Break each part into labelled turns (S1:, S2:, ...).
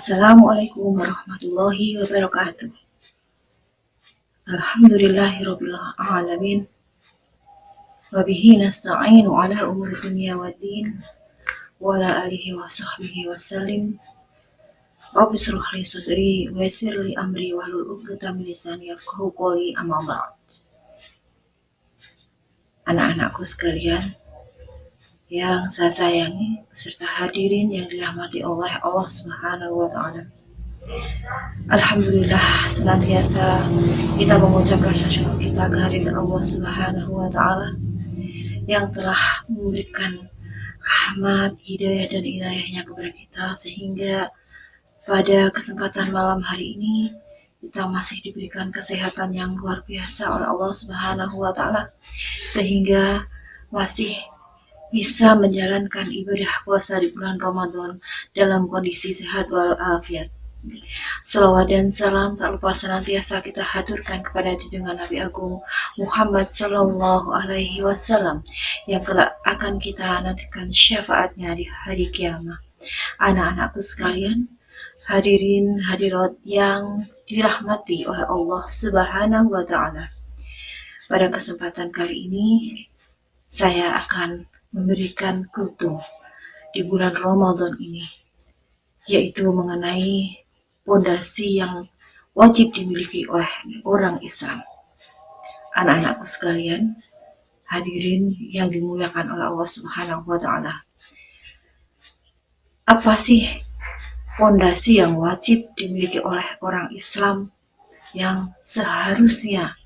S1: Assalamualaikum warahmatullahi wabarakatuh. Alhamdulillahirabbil alamin. Wa bihi nasta'inu ala umuri dunya waddin wa ala alihi wa sahbihi wa sallim. Rabbi li sadri wa yassir li amri wa hlul 'uqdatam min lisani yafqahu qawli. Anak-anakku sekalian, yang saya sayangi serta hadirin yang dirahmati oleh Allah Subhanahu wa taala. Alhamdulillah senantiasa kita mengucap rasa syukur kita kehadiran Allah Subhanahu wa taala yang telah memberikan rahmat, hidayah dan inayahnya kepada kita sehingga pada kesempatan malam hari ini kita masih diberikan kesehatan yang luar biasa oleh Allah Subhanahu wa taala sehingga masih bisa menjalankan ibadah puasa di bulan Ramadan dalam kondisi sehat walafiat. Salawat dan salam tak lupa senantiasa kita haturkan kepada junjungan Nabi Agung Muhammad Sallallahu Alaihi Wasallam yang kelak akan kita nantikan syafaatnya di hari kiamat. Anak-anakku sekalian, hadirin hadirat yang dirahmati oleh Allah Subhanahu wa taala. Pada kesempatan kali ini saya akan memberikan kultum di bulan Ramadan ini, yaitu mengenai pondasi yang wajib dimiliki oleh orang Islam. Anak-anakku sekalian, hadirin yang dimuliakan oleh Allah Subhanahu wa taala. Apa sih pondasi yang wajib dimiliki oleh orang Islam yang seharusnya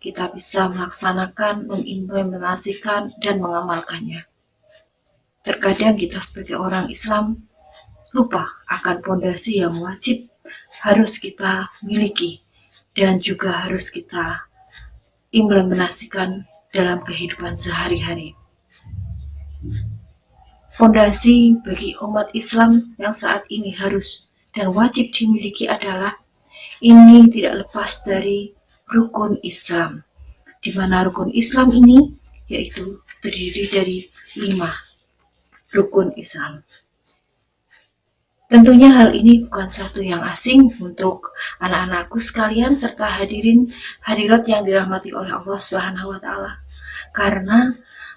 S1: kita bisa melaksanakan, mengimplementasikan, dan mengamalkannya. Terkadang kita sebagai orang Islam lupa akan pondasi yang wajib harus kita miliki dan juga harus kita implementasikan dalam kehidupan sehari-hari. Pondasi bagi umat Islam yang saat ini harus dan wajib dimiliki adalah ini tidak lepas dari rukun Islam, di mana rukun Islam ini yaitu terdiri dari lima rukun Islam. Tentunya hal ini bukan satu yang asing untuk anak-anakku sekalian serta hadirin hadirat yang dirahmati oleh Allah Subhanahu wa taala. Karena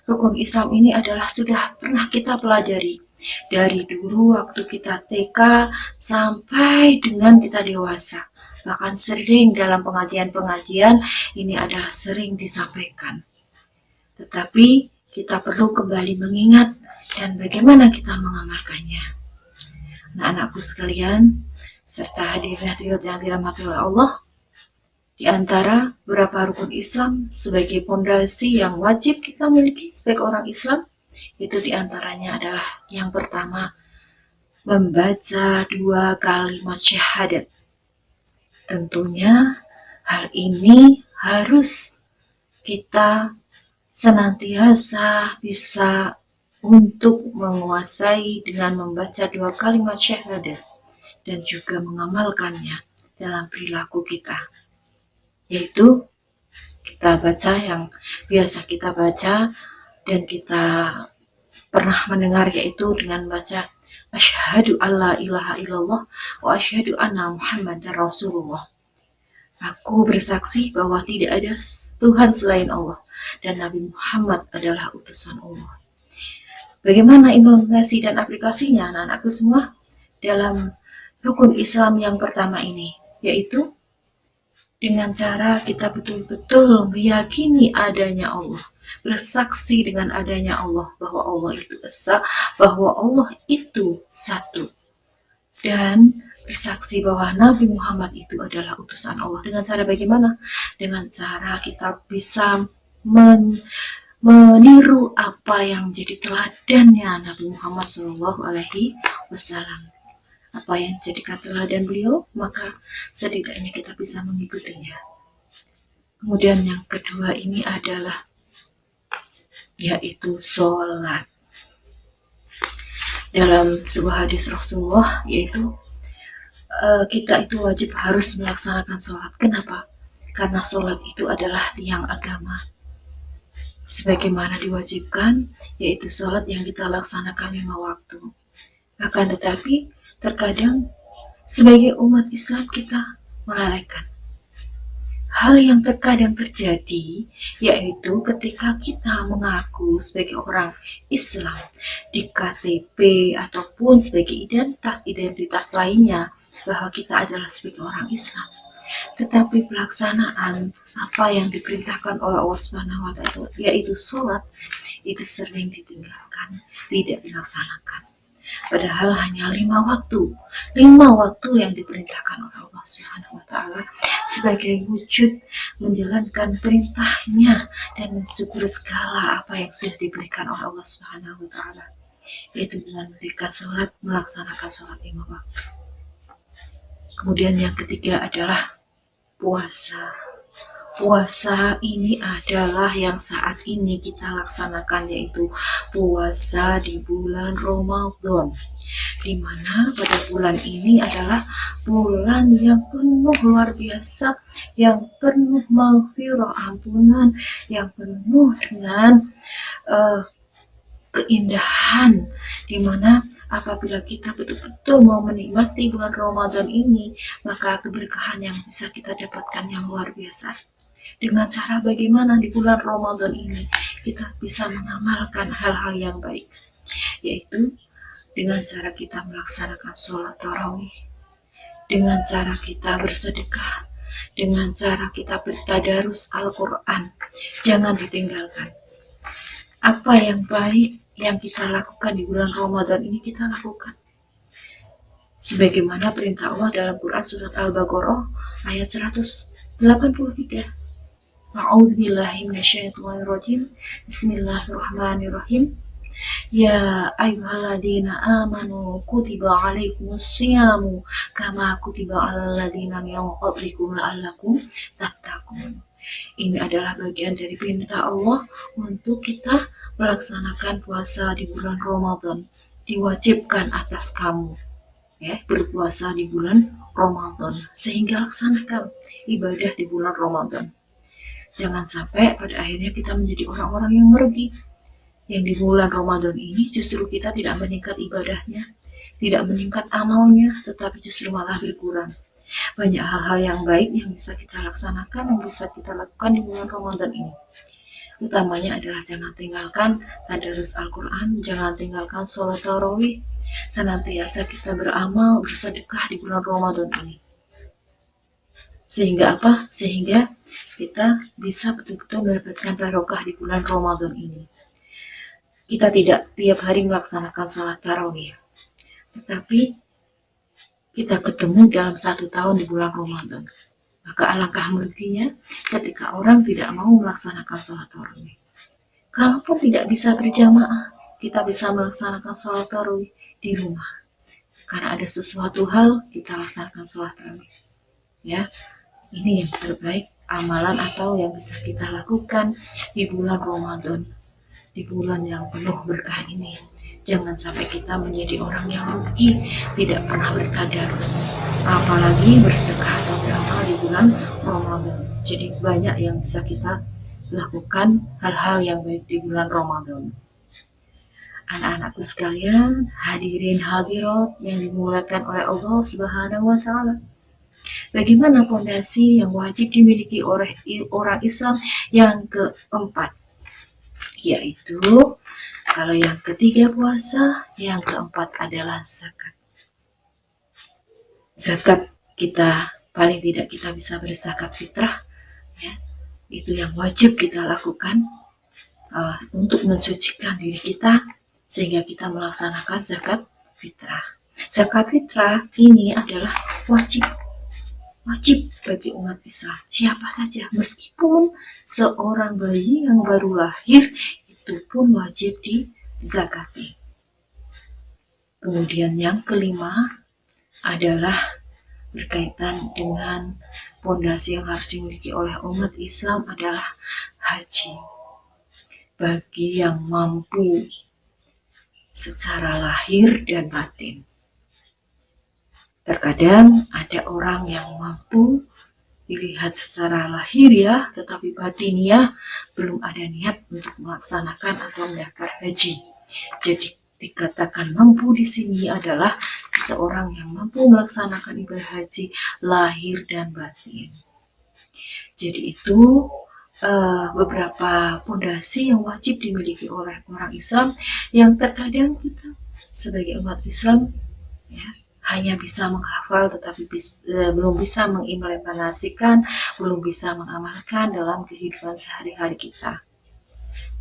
S1: rukun Islam ini adalah sudah pernah kita pelajari dari dulu waktu kita TK sampai dengan kita dewasa. Bahkan sering dalam pengajian-pengajian ini adalah sering disampaikan. Tetapi kita perlu kembali mengingat dan bagaimana kita mengamalkannya. Nah, anakku sekalian, serta hadirin-hadirat yang dirahmati oleh Allah, di antara beberapa rukun Islam sebagai pondasi yang wajib kita miliki sebagai orang Islam, itu di antaranya adalah yang pertama, membaca dua kalimat syahadat. Tentunya hal ini harus kita senantiasa bisa untuk menguasai dengan membaca dua kalimat syahadat dan juga mengamalkannya dalam perilaku kita. Yaitu kita baca yang biasa kita baca dan kita pernah mendengar yaitu dengan baca asyhadu alla ilaha illallah wa asyhadu anna muhammadar rasulullah. Aku bersaksi bahwa tidak ada Tuhan selain Allah dan Nabi Muhammad adalah utusan Allah. Bagaimana implementasi dan aplikasinya anak-anakku semua dalam rukun Islam yang pertama ini, yaitu dengan cara kita betul-betul meyakini adanya Allah, bersaksi dengan adanya Allah bahwa Allah itu esa, bahwa Allah itu satu, dan bersaksi bahwa Nabi Muhammad itu adalah utusan Allah. Dengan cara bagaimana? Dengan cara kita bisa men meniru apa yang jadi teladannya Nabi Muhammad Shallallahu Alaihi Wasallam. Apa yang jadi teladan beliau, maka setidaknya kita bisa mengikutinya. Kemudian yang kedua ini adalah yaitu sholat. Dalam sebuah hadis Rasulullah yaitu uh, kita itu wajib harus melaksanakan sholat. Kenapa? Karena sholat itu adalah tiang agama sebagaimana diwajibkan, yaitu sholat yang kita laksanakan lima waktu. Akan tetapi, terkadang sebagai umat Islam kita melalaikan hal yang terkadang terjadi yaitu ketika kita mengaku sebagai orang Islam di KTP ataupun sebagai identitas-identitas lainnya bahwa kita adalah sebagai orang Islam tetapi pelaksanaan apa yang diperintahkan oleh Allah Subhanahu wa taala yaitu sholat itu sering ditinggalkan tidak dilaksanakan. Padahal hanya lima waktu lima waktu yang diperintahkan oleh Allah Subhanahu wa taala sebagai wujud menjalankan perintahnya dan mensyukur segala apa yang sudah diberikan oleh Allah Subhanahu wa taala yaitu dengan memberikan sholat melaksanakan sholat lima waktu kemudian yang ketiga adalah puasa. Puasa ini adalah yang saat ini kita laksanakan yaitu puasa di bulan Ramadan di mana pada bulan ini adalah bulan yang penuh luar biasa yang penuh maghfirah ampunan yang penuh dengan uh, keindahan di mana apabila kita betul-betul mau menikmati bulan Ramadan ini maka keberkahan yang bisa kita dapatkan yang luar biasa. Dengan cara bagaimana di bulan Ramadan ini kita bisa mengamalkan hal-hal yang baik yaitu dengan cara kita melaksanakan sholat tarawih dengan cara kita bersedekah dengan cara kita bertadarus Al-Quran. Jangan ditinggalkan. Apa yang baik yang kita lakukan di bulan Ramadan ini kita lakukan sebagaimana perintah Allah dalam Quran surat Al-Baqarah ayat 183 A'udzu billahi minasyaitonir rajim. Bismillahirrahmanirrahim. Ya ayyuhalladzina amanu kutiba alaikumus syiyamu kama kutiba alal ladzina min qablikum la'allakum. Ini adalah bagian dari perintah Allah untuk kita melaksanakan puasa di bulan Ramadan. Diwajibkan atas kamu ya berpuasa di bulan Ramadan sehingga laksanakan ibadah di bulan Ramadan. Jangan sampai pada akhirnya kita menjadi orang-orang yang merugi. Yang di bulan Ramadan ini justru kita tidak meningkat ibadahnya, tidak meningkat amalnya, tetapi justru malah berkurang. Banyak hal-hal yang baik yang bisa kita laksanakan, yang bisa kita lakukan di bulan Ramadan ini. Utamanya adalah jangan tinggalkan tadarus Al-Quran, jangan tinggalkan sholat tarawih, senantiasa kita beramal, bersedekah di bulan Ramadan ini. Sehingga apa? Sehingga kita bisa betul-betul mendapatkan barokah di bulan Ramadan ini. Kita tidak tiap hari melaksanakan sholat tarawih, tetapi kita ketemu dalam satu tahun di bulan Ramadan. Maka alangkah meruginya ketika orang tidak mau melaksanakan sholat tarawih. Kalaupun tidak bisa berjamaah, kita bisa melaksanakan sholat tarawih di rumah. Karena ada sesuatu hal, kita laksanakan sholat tarawih. Ya, ini yang terbaik amalan atau yang bisa kita lakukan di bulan Ramadan di bulan yang penuh berkah ini. Jangan sampai kita menjadi orang yang rugi tidak pernah bertadarus apalagi bersedekah beramal di bulan Ramadan. Jadi banyak yang bisa kita lakukan hal-hal yang baik di bulan Ramadan. Anak-anakku sekalian hadirin hadirat yang dimuliakan oleh Allah Subhanahu wa taala. Bagaimana fondasi yang wajib dimiliki oleh orang Islam? Yang keempat? Yaitu kalau yang ketiga puasa, yang keempat adalah zakat. Zakat kita paling tidak kita bisa berzakat fitrah, ya. itu yang wajib kita lakukan uh, untuk mensucikan diri kita sehingga kita melaksanakan zakat fitrah. Zakat fitrah ini adalah wajib wajib bagi umat Islam. Siapa saja meskipun seorang bayi yang baru lahir itu pun wajib dizakati. Kemudian yang kelima adalah berkaitan dengan fondasi yang harus dimiliki oleh umat Islam adalah haji. Bagi yang mampu secara lahir dan batin Terkadang ada orang yang mampu dilihat secara lahir ya, tetapi batinnya belum ada niat untuk melaksanakan atau mendaftar haji. Jadi dikatakan mampu di sini adalah seorang yang mampu melaksanakan ibadah haji lahir dan batin. Jadi itu uh, beberapa pondasi yang wajib dimiliki oleh orang Islam yang terkadang kita sebagai umat Islam ya hanya bisa menghafal tetapi bis, uh, belum bisa mengimplementasikan, belum bisa mengamalkan dalam kehidupan sehari-hari kita.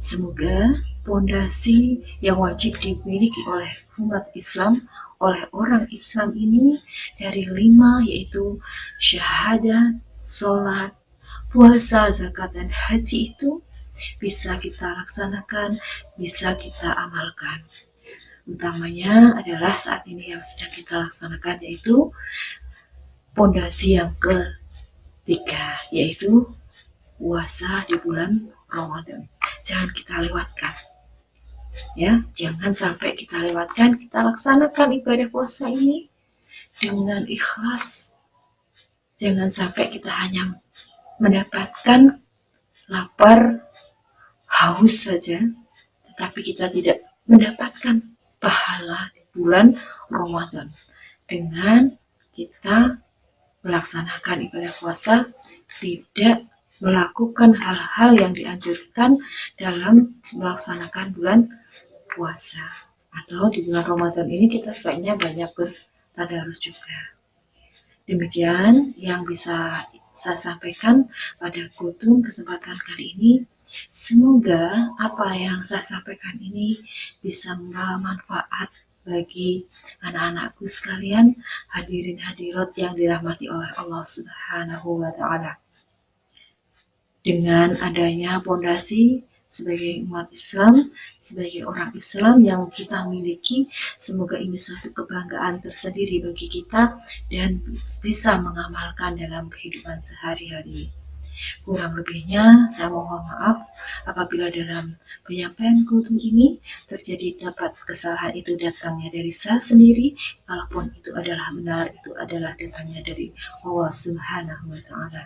S1: Semoga pondasi yang wajib dimiliki oleh umat Islam oleh orang Islam ini dari lima yaitu syahadat, sholat, puasa, zakat, dan haji itu bisa kita laksanakan, bisa kita amalkan. Utamanya adalah saat ini yang sedang kita laksanakan yaitu pondasi yang ketiga yaitu puasa di bulan Ramadan. Jangan kita lewatkan ya. Jangan sampai kita lewatkan kita laksanakan ibadah puasa ini dengan ikhlas. Jangan sampai kita hanya mendapatkan lapar haus saja tetapi kita tidak mendapatkan pahala di bulan Ramadan. Dengan kita melaksanakan ibadah puasa tidak melakukan hal-hal yang dianjurkan dalam melaksanakan bulan puasa. Atau di bulan Ramadan ini kita sebaiknya banyak bertadarus juga. Demikian yang bisa saya sampaikan pada kutung kesempatan kali ini semoga apa yang saya sampaikan ini bisa membawa manfaat bagi anak-anakku sekalian hadirin hadirat yang dirahmati oleh Allah Subhanahu wa taala dengan adanya pondasi sebagai umat Islam, sebagai orang Islam yang kita miliki, semoga ini suatu kebanggaan tersendiri bagi kita dan bisa mengamalkan dalam kehidupan sehari-hari. Kurang lebihnya, saya mohon maaf apabila dalam penyampaian kultum ini terjadi dapat kesalahan itu datangnya dari saya sendiri, walaupun itu adalah benar, itu adalah datangnya dari Allah Subhanahu wa Ta'ala.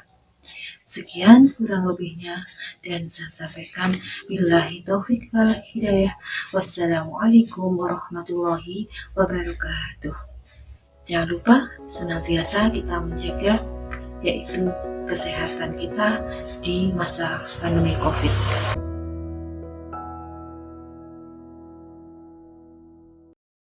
S1: Sekian kurang lebihnya dan saya sampaikan billahi taufik wal hidayah. Wassalamualaikum warahmatullahi wabarakatuh. Jangan lupa senantiasa kita menjaga yaitu kesehatan kita di masa pandemi Covid.